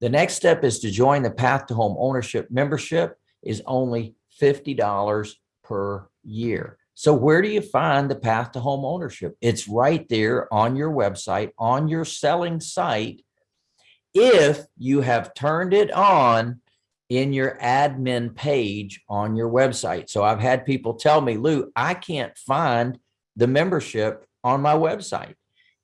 The next step is to join the Path to Home Ownership membership is only $50 per year. So where do you find the path to home ownership? It's right there on your website, on your selling site. If you have turned it on in your admin page on your website. So I've had people tell me, Lou, I can't find the membership on my website.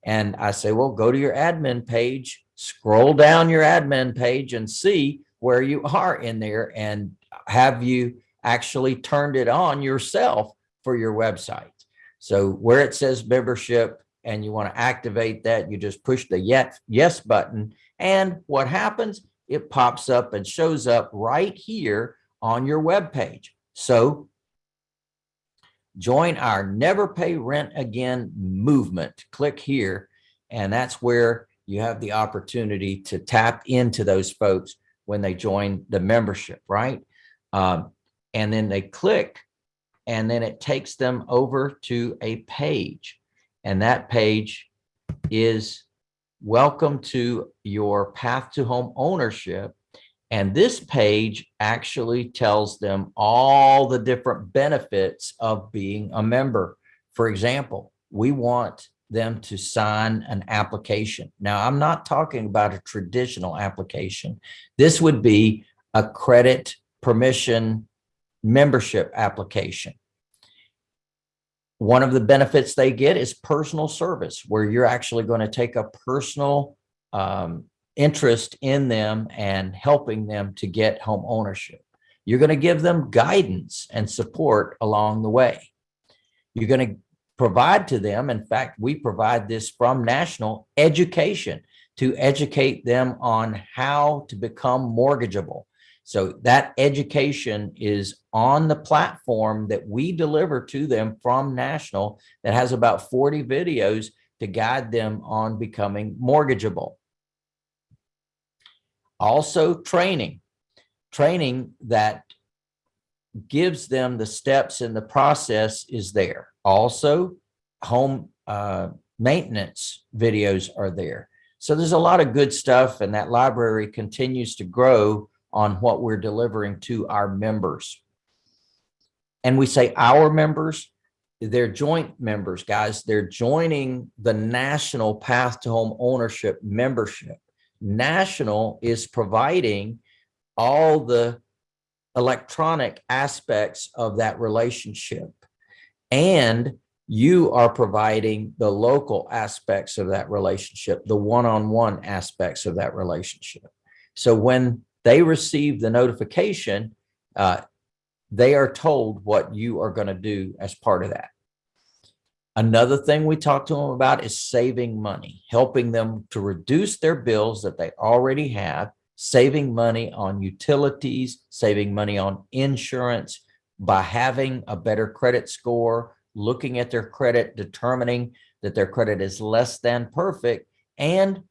And I say, well, go to your admin page, scroll down your admin page and see where you are in there and have you actually turned it on yourself for your website. So where it says membership and you want to activate that, you just push the yes, yes button. And what happens? It pops up and shows up right here on your web page. So join our never pay rent again movement. Click here. And that's where you have the opportunity to tap into those folks when they join the membership, right? Um, and then they click and then it takes them over to a page. And that page is welcome to your path to home ownership. And this page actually tells them all the different benefits of being a member. For example, we want them to sign an application. Now, I'm not talking about a traditional application. This would be a credit permission membership application. One of the benefits they get is personal service, where you're actually going to take a personal um, interest in them and helping them to get home ownership. You're going to give them guidance and support along the way. You're going to provide to them. In fact, we provide this from national education to educate them on how to become mortgageable. So that education is on the platform that we deliver to them from National that has about 40 videos to guide them on becoming mortgageable. Also training, training that gives them the steps in the process is there. Also home uh, maintenance videos are there. So there's a lot of good stuff and that library continues to grow on what we're delivering to our members. And we say our members, they're joint members, guys. They're joining the National Path to Home Ownership membership. National is providing all the electronic aspects of that relationship. And you are providing the local aspects of that relationship, the one-on-one -on -one aspects of that relationship. So when they receive the notification, uh, they are told what you are going to do as part of that. Another thing we talk to them about is saving money, helping them to reduce their bills that they already have, saving money on utilities, saving money on insurance by having a better credit score, looking at their credit, determining that their credit is less than perfect. And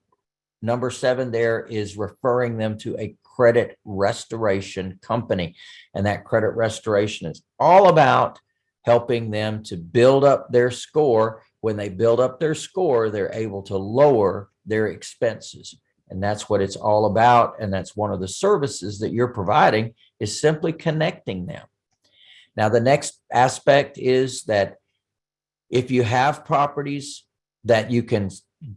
number seven there is referring them to a credit restoration company. And that credit restoration is all about helping them to build up their score. When they build up their score, they're able to lower their expenses. And that's what it's all about. And that's one of the services that you're providing is simply connecting them. Now, the next aspect is that if you have properties that you can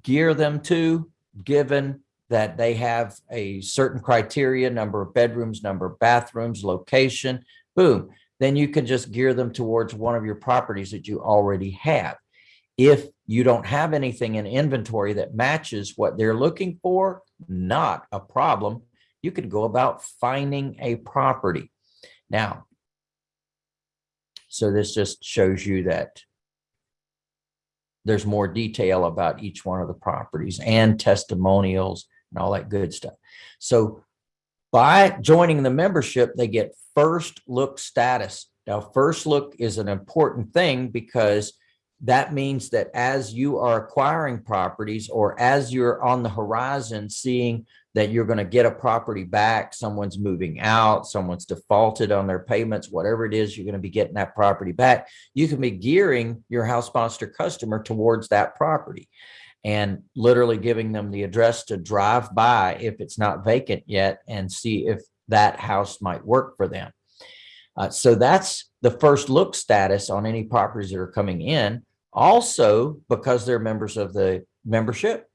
gear them to, given that they have a certain criteria, number of bedrooms, number of bathrooms, location, boom, then you can just gear them towards one of your properties that you already have. If you don't have anything in inventory that matches what they're looking for, not a problem. You could go about finding a property. Now, so this just shows you that there's more detail about each one of the properties and testimonials and all that good stuff. So by joining the membership, they get first look status. Now, first look is an important thing because that means that as you are acquiring properties or as you're on the horizon seeing that you're going to get a property back, someone's moving out, someone's defaulted on their payments, whatever it is, you're going to be getting that property back. You can be gearing your house sponsor customer towards that property. and literally giving them the address to drive by if it's not vacant yet and see if that house might work for them. Uh, so that's the first look status on any properties that are coming in. Also, because they're members of the membership,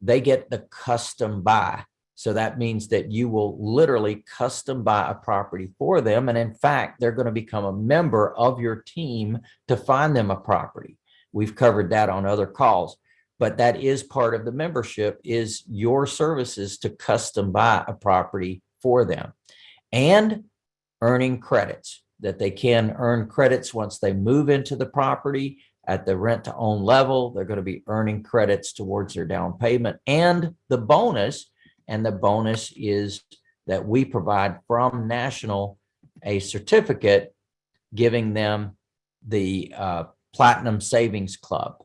they get the custom buy. So that means that you will literally custom buy a property for them. And in fact, they're going to become a member of your team to find them a property. We've covered that on other calls, but that is part of the membership is your services to custom buy a property for them and earning credits that they can earn credits once they move into the property at the rent to own level. They're going to be earning credits towards their down payment and the bonus. And the bonus is that we provide from National a certificate giving them the uh, Platinum Savings Club.